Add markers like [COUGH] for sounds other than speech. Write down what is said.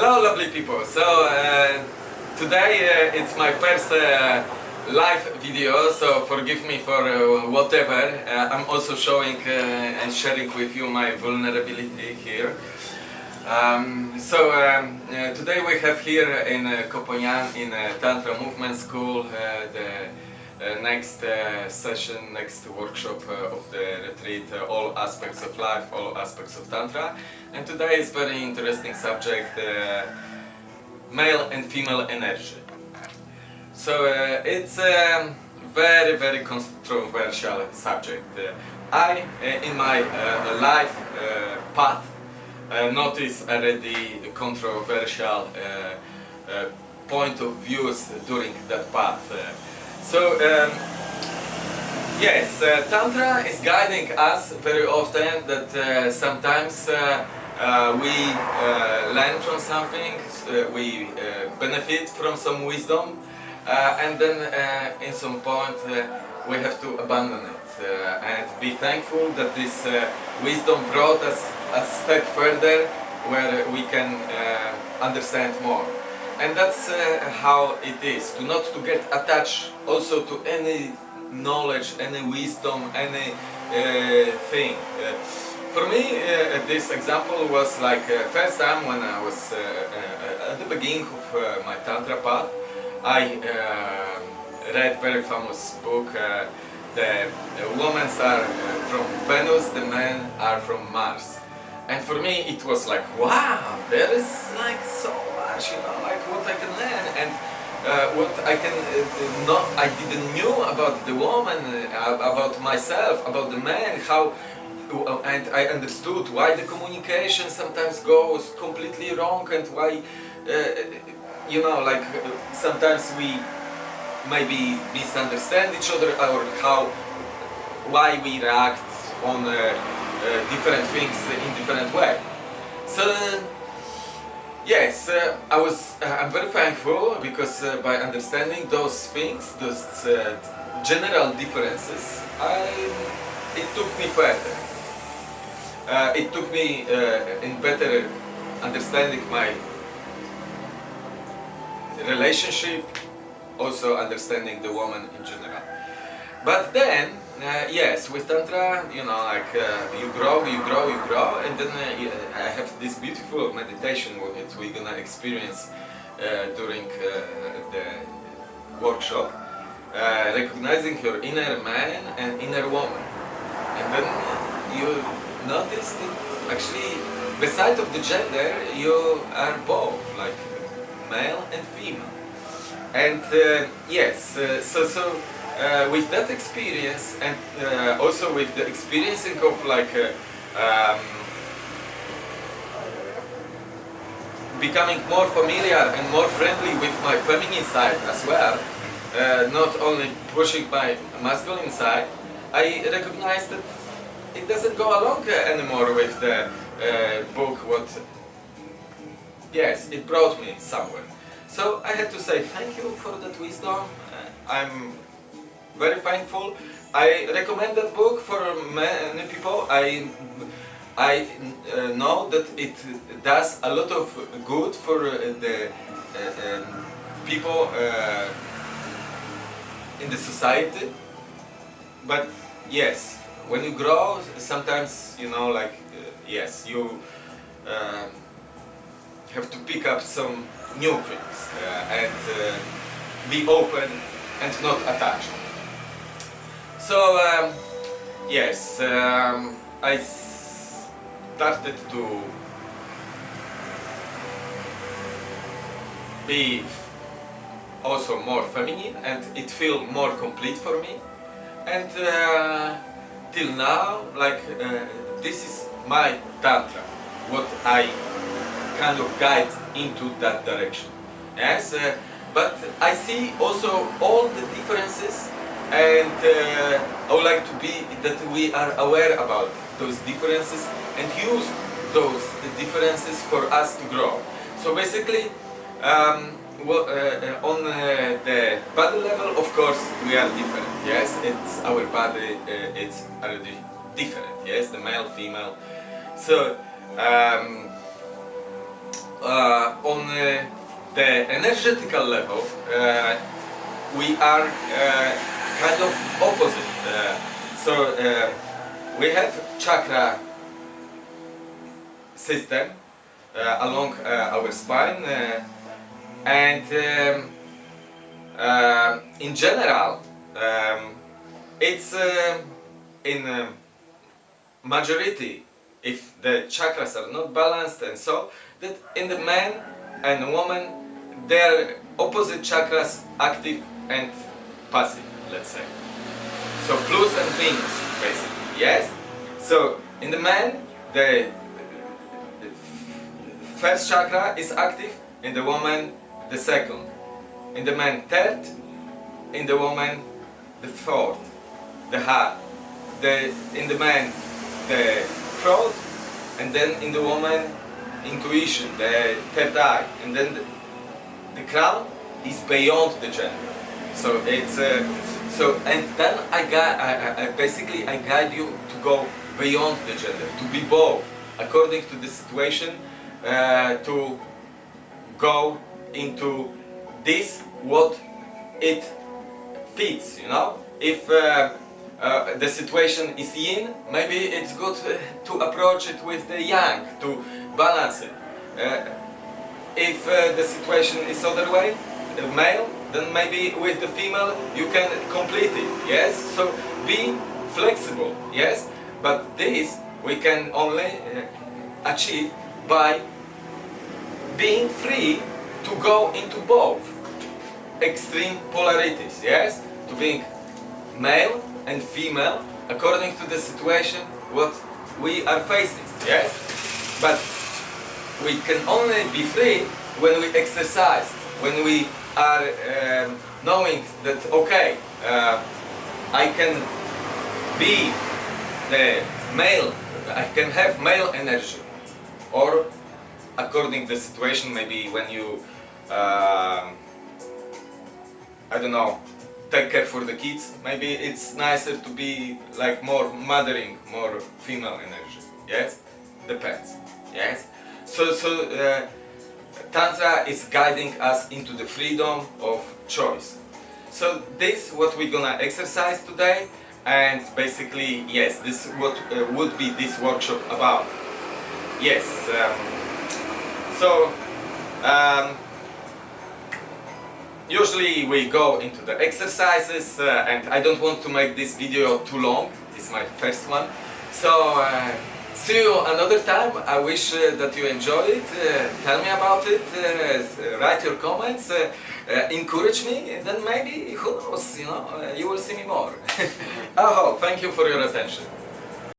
Hello lovely people, so uh, today uh, it's my first uh, live video, so forgive me for uh, whatever. Uh, I'm also showing uh, and sharing with you my vulnerability here. Um, so um, today we have here in Koh Phangan in Tantra Movement School the next uh, session, next workshop uh, of the retreat, uh, all aspects of life, all aspects of Tantra. And today is very interesting subject, uh, male and female energy. So uh, it's a very, very controversial subject. Uh, I, uh, in my uh, life uh, path, uh, notice already controversial uh, uh, point of views during that path. So, um, yes, uh, Tantra is guiding us very often that uh, sometimes uh, uh, we uh, learn from something, we benefit from some wisdom, and then in some point we have to abandon it and be thankful that this wisdom brought us a step further where we can understand more. And that's uh, how it is, to not to get attached also to any knowledge, any wisdom, any uh, thing. Uh, for me, uh, this example was like uh, first time when I was uh, at the beginning of my Tantra path, I read very famous book. The, the women are from Venus, the men are from Mars. And for me, it was like, wow, there is like so much, you know, like what I can learn and uh, what I can uh, not, I didn't knew about the woman, uh, about myself, about the man, how, uh, and I understood why the communication sometimes goes completely wrong and why, uh, you know, like sometimes we maybe misunderstand each other or how, why we react on uh, uh, different things in different way. So yes, uh, I was. Uh, I'm very thankful because uh, by understanding those things, those uh, general differences, I, it took me further. Uh, it took me uh, in better understanding my relationship, also understanding the woman in general. But then, uh, yes, with Tantra, you know, like uh, you grow, you grow, you grow, and then uh, I have this beautiful meditation that we're gonna experience uh, during uh, the workshop, uh, recognizing your inner man and inner woman. And then you notice that actually, beside of the gender, you are both, like male and female. And yes, so so uh, with that experience, and uh, also with the experiencing of like uh, um, becoming more familiar and more friendly with my feminine side as well, uh, not only pushing my masculine side, I recognize that it doesn't go along anymore with the uh, book. What? Yes, it brought me somewhere. So I had to say thank you for that wisdom. Uh, I'm very thankful. I recommend that book for many people. I I uh, know that it does a lot of good for uh, the uh, um, people uh, in the society. But yes, when you grow, sometimes you know, like uh, yes, you uh, have to pick up some new things and be open and not attached. So um, yes, um, I started to be also more feminine and it feel more complete for me. And uh, till now, like uh, this is my tantra, what I kind of guide into that direction. Yes, uh, but I see also all the differences and uh, I would like to be that we are aware about those differences and use those differences for us to grow. So basically, um, well, uh, uh, on uh, the body level, of course, we are different. Yes, it's our body. Uh, it's already different. Yes, the male, female. So um, uh, on uh, the energetical level, we are kind of opposite. Uh, so uh, we have chakra system uh, along uh, our spine uh, and um, uh, in general um, it's in um majority if the chakras are not balanced and so that in the man and woman their opposite chakras active and passive let's say. So plus and minus basically yes? So in the man the the first chakra is active in the woman the second. In the man third. In the woman the fourth. The heart. The in the man the throat. And then in the woman intuition the third eye. And then the, the crown is beyond the gender. So it's uh, so and then I got I, I- basically I guide you to go beyond the gender to be both according to the situation uh, to go into this what it fits you know? If uh, uh, the situation is yin maybe it's good uh, [LAUGHS] to approach it with the yang to balance it. Uh, if uh, the situation is other way the male then maybe with the female you can complete it yes so be flexible yes but this we can only uh, achieve by being free to go into both extreme polarities, yes? To being male and female according to the situation what we are facing, yes? But we can only be free when we exercise, when we are um, knowing that, okay, uh, I can be the male, I can have male energy, or according the situation, maybe when you, um, I don't know, take care for the kids, maybe it's nicer to be like more mothering, more female energy. Yes, depends. Yes. So so uh, tantra is guiding us into the freedom of choice. So this what we're gonna exercise today, and basically yes, this what uh, would be this workshop about. Yes. Um, so, um, usually we go into the exercises uh, and I don't want to make this video too long, it's my first one. So, uh, see you another time, I wish uh, that you enjoy it, uh, tell me about it, uh, write your comments, uh, uh, encourage me, then maybe, who knows, you know, uh, you will see me more. [LAUGHS] oh, thank you for your attention.